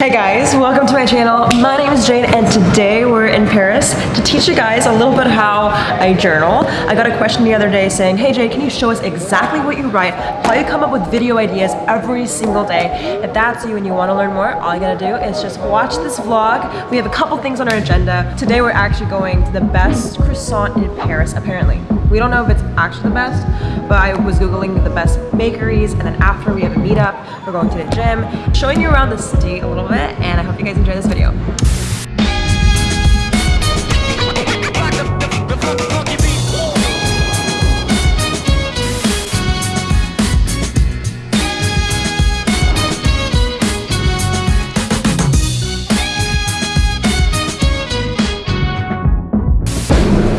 Hey guys, welcome to my channel. My name is Jade and today we're in Paris to teach you guys a little bit how I journal. I got a question the other day saying, hey Jay, can you show us exactly what you write, how you come up with video ideas every single day? If that's you and you want to learn more, all you gotta do is just watch this vlog. We have a couple things on our agenda. Today we're actually going to the best croissant in Paris, apparently. We don't know if it's actually the best, but I was Googling the best bakeries and then after we have a meetup, we're going to the gym, showing you around the city a little bit and I hope you guys enjoy this video.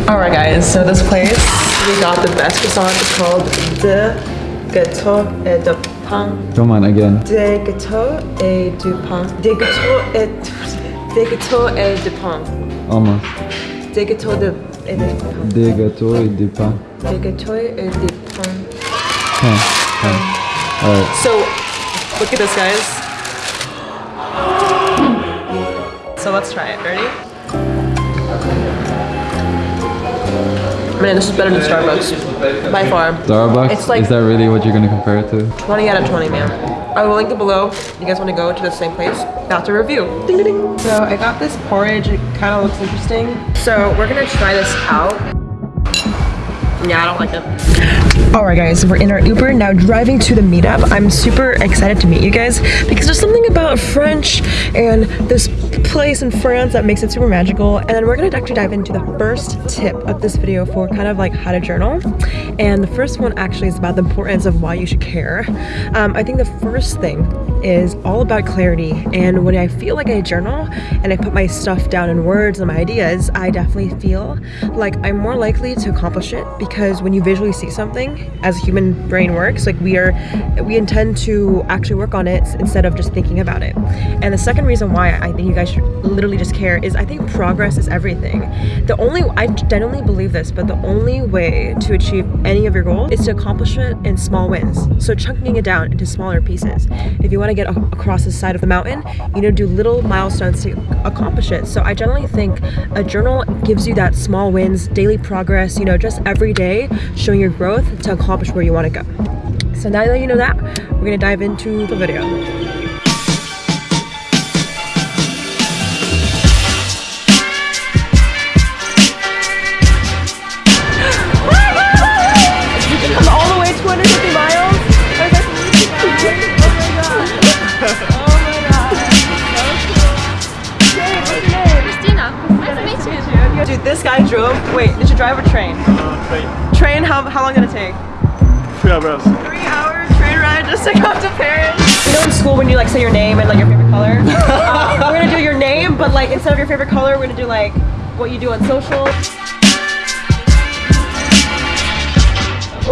Alright guys, so this place, we got the best croissant. It's called De Gâteau et de Pain. Come on again. Des gâteaux et du pain. Des gâteaux et des gâteaux et du pain. Almost. Des gâteaux de et de pain. Des gâteaux et des pains. Des gâteaux et du pain. Pain. Pain. Alright. So, look at this, guys. So let's try it. Ready? Man, this is better than Starbucks. By far. Starbucks? It's like- Is that really what you're gonna compare it to? 20 out of 20, man. I will link it below. You guys want to go to the same place? That's a review. Ding, ding, ding. So I got this porridge. It kind of looks interesting. So we're gonna try this out. Yeah, I don't like it. All right, guys, we're in our Uber now driving to the meetup. I'm super excited to meet you guys because there's something about French and this place in France that makes it super magical. And then we're gonna actually dive into the first tip of this video for kind of like how to journal. And the first one actually is about the importance of why you should care. Um, I think the first thing is all about clarity. And when I feel like I journal and I put my stuff down in words and my ideas, I definitely feel like I'm more likely to accomplish it because when you visually see something, as a human brain works, like we are, we intend to actually work on it instead of just thinking about it. And the second reason why I think you guys should literally just care is I think progress is everything. The only, I genuinely believe this, but the only way to achieve any of your goals is to accomplish it in small wins. So chunking it down into smaller pieces. If you want to get across the side of the mountain, you to do little milestones to accomplish it. So I generally think a journal gives you that small wins, daily progress, you know, just every day showing your growth to accomplish where you want to go. So now that you know that, we're gonna dive into the video. Three hours. Three hour train ride just to come to Paris. You know in school when you like say your name and like your favorite color? uh, we're gonna do your name, but like instead of your favorite color, we're gonna do like what you do on social.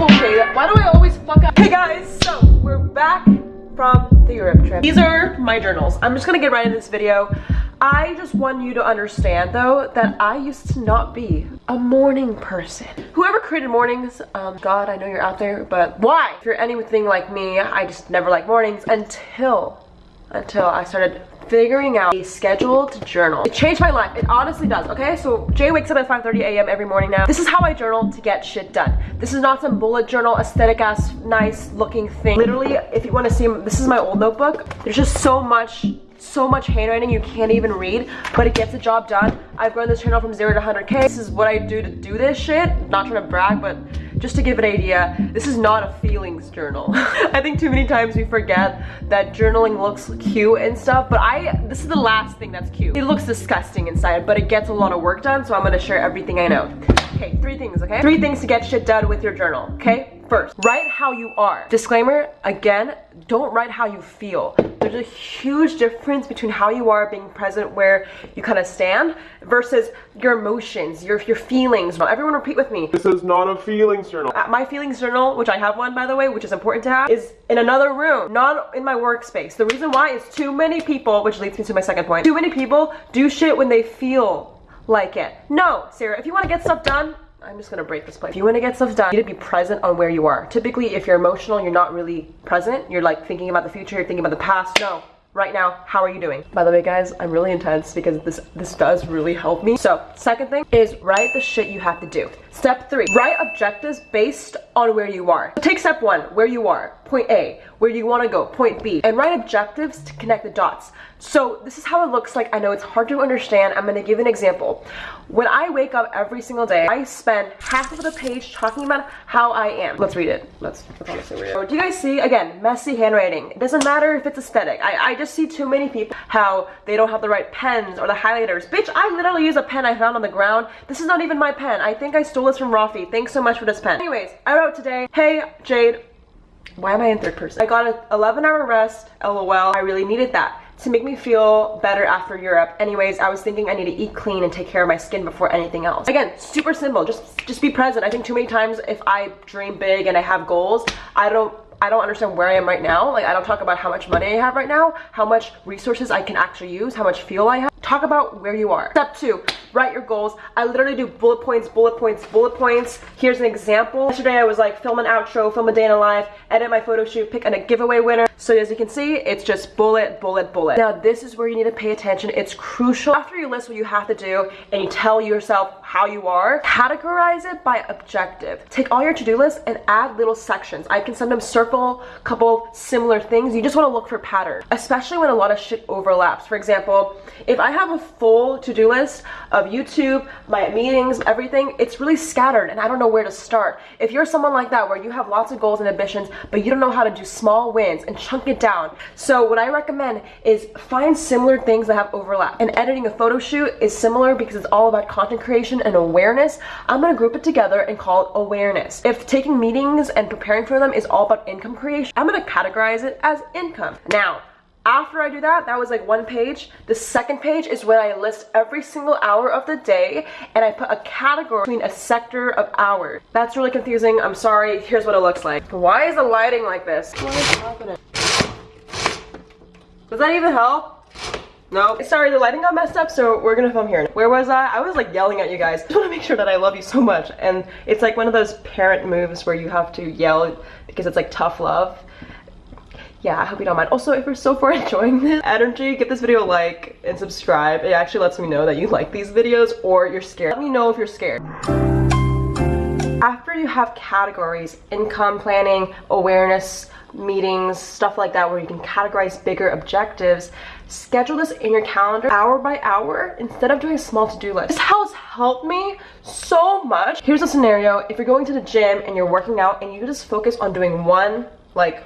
Okay, why do I always fuck up? Hey guys, so we're back from the Europe trip. These are my journals. I'm just gonna get right into this video. I just want you to understand though that I used to not be a morning person. Whoever created mornings, um, God, I know you're out there, but why? If you're anything like me, I just never liked mornings until, until I started figuring out a scheduled journal. It changed my life. It honestly does, okay? So Jay wakes up at 5.30 a.m. every morning now. This is how I journal to get shit done. This is not some bullet journal, aesthetic ass, nice looking thing. Literally, if you wanna see, this is my old notebook. There's just so much so much handwriting you can't even read, but it gets the job done. I've grown this channel from zero to 100K. This is what I do to do this shit. Not trying to brag, but just to give an idea, this is not a feelings journal. I think too many times we forget that journaling looks cute and stuff, but I, this is the last thing that's cute. It looks disgusting inside, but it gets a lot of work done, so I'm gonna share everything I know. Okay, three things, okay? Three things to get shit done with your journal, okay? First, write how you are. Disclaimer, again, don't write how you feel. There's a huge difference between how you are being present where you kind of stand versus your emotions, your, your feelings. Everyone repeat with me. This is not a feelings journal. Uh, My feelings journal, which I have one by the way, which is important to have, is in another room, not in my workspace. The reason why is too many people, which leads me to my second point, too many people do shit when they feel like it. No, Sarah, if you want to get stuff done, I'm just gonna break this plate. If you want to get stuff done, you need to be present on where you are. Typically, if you're emotional, you're not really present. You're like thinking about the future, you're thinking about the past. No, right now, how are you doing? By the way, guys, I'm really intense because this this does really help me. So, second thing is write the shit you have to do. Step three, write objectives based on where you are. Take step one, where you are, point A, where you want to go, point B, and write objectives to connect the dots. So this is how it looks like. I know it's hard to understand. I'm gonna give an example. When I wake up every single day, I spend half of the page talking about how I am. Let's read it. Let's, let's read it. So do you guys see, again, messy handwriting. It doesn't matter if it's aesthetic. I, I just see too many people how they don't have the right pens or the highlighters. Bitch, I literally use a pen I found on the ground. This is not even my pen. I think I stole this from Rafi. Thanks so much for this pen. Anyways, I wrote today, hey, Jade, why am I in third person? I got an 11 hour rest, lol. I really needed that to make me feel better after Europe. Anyways, I was thinking I need to eat clean and take care of my skin before anything else. Again, super simple, just, just be present. I think too many times if I dream big and I have goals, I don't I don't understand where I am right now. Like I don't talk about how much money I have right now, how much resources I can actually use, how much fuel I have. Talk about where you are. Step two, write your goals. I literally do bullet points, bullet points, bullet points. Here's an example. Yesterday I was like film an outro, film a day in a life, edit my photo shoot, pick a giveaway winner. So as you can see, it's just bullet, bullet, bullet. Now this is where you need to pay attention. It's crucial. After you list what you have to do and you tell yourself how you are, categorize it by objective. Take all your to-do lists and add little sections. I can sometimes circle a couple similar things. You just want to look for patterns, especially when a lot of shit overlaps. For example, if I have a full to-do list of YouTube, my meetings, everything, it's really scattered and I don't know where to start. If you're someone like that where you have lots of goals and ambitions, but you don't know how to do small wins and chunk it down. So what I recommend is find similar things that have overlap. And editing a photo shoot is similar because it's all about content creation and awareness. I'm gonna group it together and call it awareness. If taking meetings and preparing for them is all about income creation, I'm gonna categorize it as income. Now, after I do that, that was like one page. The second page is when I list every single hour of the day and I put a category between a sector of hours. That's really confusing. I'm sorry. Here's what it looks like. Why is the lighting like this? What is happening? Does that even help? No. Sorry, the lighting got messed up, so we're gonna film here. Where was I? I was like yelling at you guys. I just wanna make sure that I love you so much. And it's like one of those parent moves where you have to yell because it's like tough love yeah, I hope you don't mind. Also, if you're so far enjoying this energy, give this video a like and subscribe. It actually lets me know that you like these videos or you're scared. Let me know if you're scared. After you have categories, income planning, awareness, meetings, stuff like that where you can categorize bigger objectives, schedule this in your calendar hour by hour instead of doing a small to-do list. This has helped me so much. Here's a scenario. If you're going to the gym and you're working out and you just focus on doing one like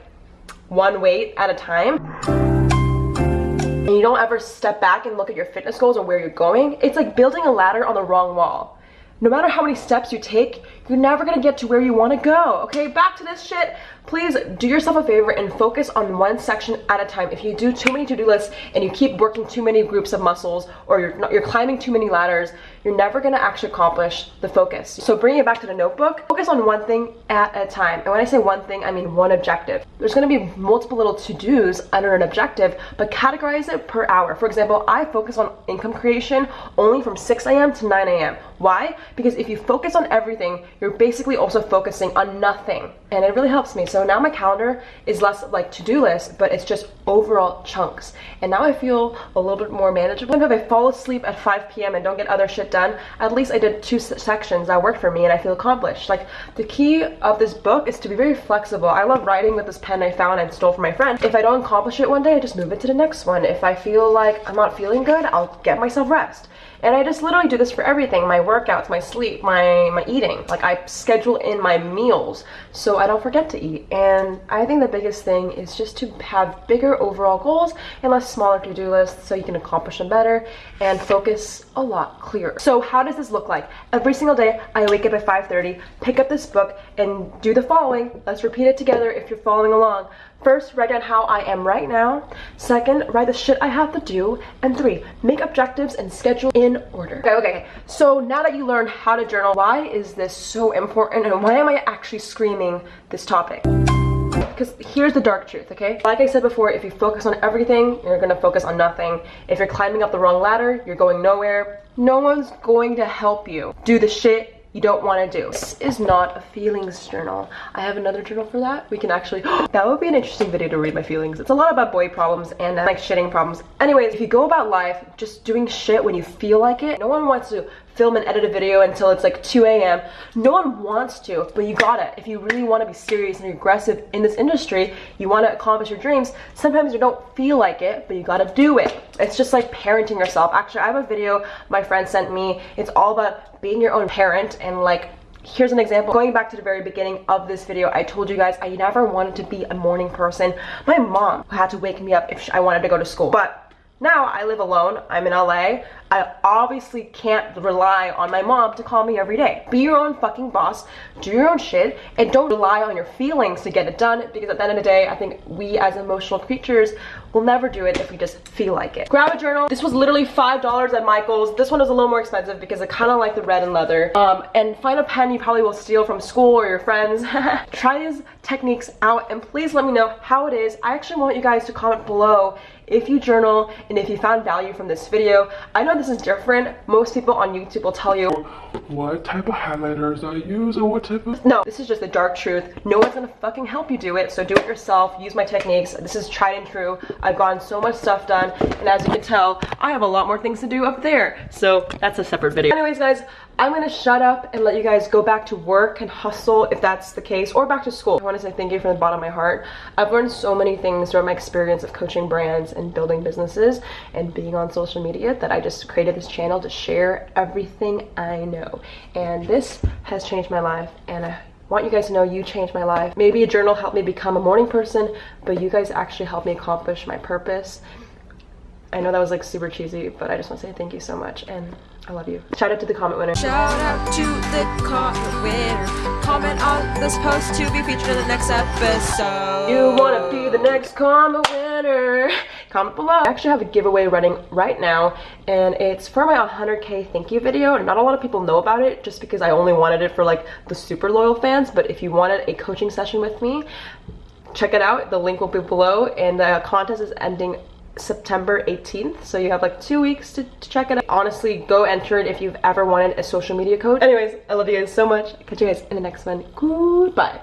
one weight at a time and you don't ever step back and look at your fitness goals or where you're going, it's like building a ladder on the wrong wall. No matter how many steps you take, you're never gonna get to where you wanna go, okay? Back to this shit please do yourself a favor and focus on one section at a time. If you do too many to-do lists and you keep working too many groups of muscles or you're, not, you're climbing too many ladders, you're never gonna actually accomplish the focus. So bringing it back to the notebook, focus on one thing at a time. And when I say one thing, I mean one objective. There's gonna be multiple little to-dos under an objective, but categorize it per hour. For example, I focus on income creation only from 6 a.m. to 9 a.m. Why? Because if you focus on everything, you're basically also focusing on nothing. And it really helps me. So now my calendar is less like to-do list, but it's just overall chunks. And now I feel a little bit more manageable. If I fall asleep at 5 p.m. and don't get other shit done, at least I did two sections that worked for me and I feel accomplished. Like the key of this book is to be very flexible. I love writing with this pen I found and stole from my friend. If I don't accomplish it one day, I just move it to the next one. If I feel like I'm not feeling good, I'll get myself rest. And I just literally do this for everything. My workouts, my sleep, my, my eating. Like I schedule in my meals so I don't forget to eat. And I think the biggest thing is just to have bigger overall goals and less smaller to-do lists so you can accomplish them better and focus a lot clearer. So how does this look like? Every single day, I wake up at 5.30, pick up this book, and do the following. Let's repeat it together if you're following along. First, write down how I am right now. Second, write the shit I have to do. And three, make objectives and schedule in order. Okay, okay, so now that you learned how to journal, why is this so important and why am I actually screaming this topic? Because here's the dark truth, okay? Like I said before, if you focus on everything, you're gonna focus on nothing. If you're climbing up the wrong ladder, you're going nowhere. No one's going to help you do the shit you don't want to do. This is not a feelings journal. I have another journal for that. We can actually, that would be an interesting video to read my feelings. It's a lot about boy problems and uh, like shitting problems. Anyways, if you go about life just doing shit when you feel like it, no one wants to film and edit a video until it's like 2 a.m. No one wants to, but you gotta. If you really want to be serious and aggressive in this industry, you want to accomplish your dreams, sometimes you don't feel like it, but you gotta do it. It's just like parenting yourself. Actually, I have a video my friend sent me. It's all about being your own parent and like here's an example going back to the very beginning of this video i told you guys i never wanted to be a morning person my mom had to wake me up if i wanted to go to school but now I live alone, I'm in LA, I obviously can't rely on my mom to call me every day. Be your own fucking boss, do your own shit, and don't rely on your feelings to get it done because at the end of the day, I think we as emotional creatures will never do it if we just feel like it. Grab a journal. This was literally $5 at Michael's. This one is a little more expensive because I kind of like the red and leather. Um, and find a pen you probably will steal from school or your friends. Try these techniques out and please let me know how it is. I actually want you guys to comment below if you journal and if you found value from this video. I know this is different. Most people on YouTube will tell you What type of highlighters I use and what type of... no, this is just the dark truth. No one's gonna fucking help you do it, so do it yourself. Use my techniques. This is tried and true. I've gotten so much stuff done, and as you can tell, I have a lot more things to do up there. So that's a separate video. Anyways, guys, I'm gonna shut up and let you guys go back to work and hustle if that's the case, or back to school. I wanna say thank you from the bottom of my heart. I've learned so many things throughout my experience of coaching brands and building businesses and being on social media that I just created this channel to share everything I know. And this has changed my life and I want you guys to know you changed my life. Maybe a journal helped me become a morning person, but you guys actually helped me accomplish my purpose. I know that was like super cheesy, but I just want to say thank you so much and I love you. Shout out to the comment winner. Shout out to the comment winner. Comment on this post to be featured in the next episode. You wanna be the next comment winner? Comment below. I actually have a giveaway running right now and it's for my 100k thank you video. Not a lot of people know about it just because I only wanted it for like the super loyal fans, but if you wanted a coaching session with me, check it out. The link will be below and the contest is ending September 18th. So you have like two weeks to, to, check it out. Honestly, go enter it if you've ever wanted a social media code. Anyways, I love you guys so much. Catch you guys in the next one. Goodbye.